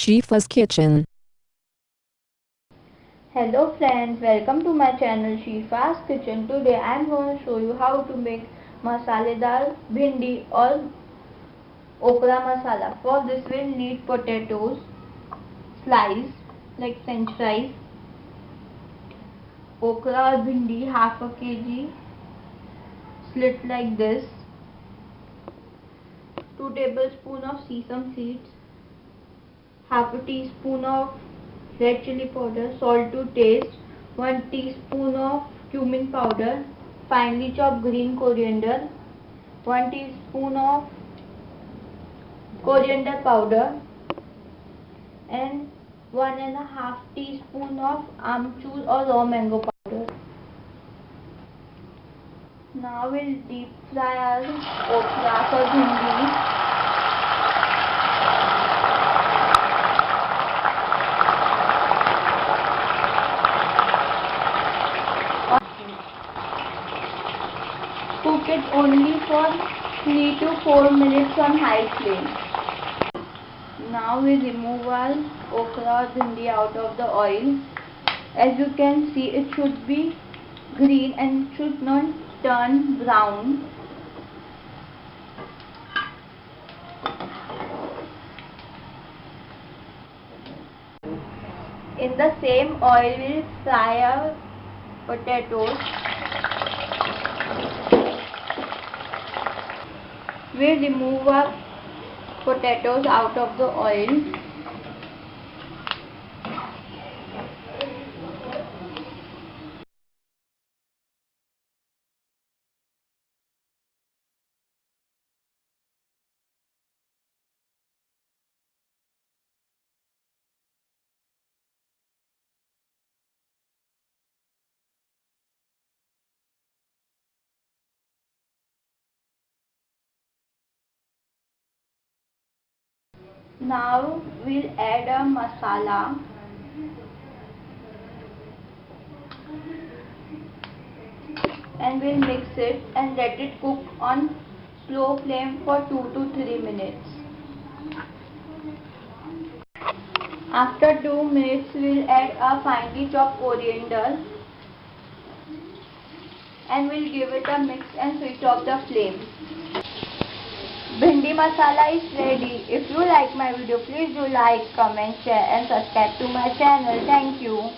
Shifa's Kitchen. Hello friends, welcome to my channel Shifa's Kitchen. Today I am going to show you how to make masaledar bhindi or okra masala. For this we will need potatoes, sliced like french fries, okra or bhindi half a kg, slit like this, 2 tablespoon of sesame seeds, half a teaspoon of red chili powder, salt to taste, 1 teaspoon of cumin powder, finely chopped green coriander, 1 teaspoon of coriander powder and 1 and a half teaspoon of amchur or raw mango powder. Now we'll deep fry our okra or bhindi It only for 3 to 4 minutes on high flame. Now we remove our okra bhindi out of the oil. As you can see it should be green and should not turn brown. In the same oil we fry our potatoes we remove our potatoes out of the oil Now we'll add a masala. And we'll mix it and let it cook on slow flame for 2 to 3 minutes. After 2 minutes we'll add a finely chopped coriander and we'll give it a mix and switch off the flame. Bhindi masala is ready. If you like my video, please do like, comment, share and subscribe to my channel. Thank you.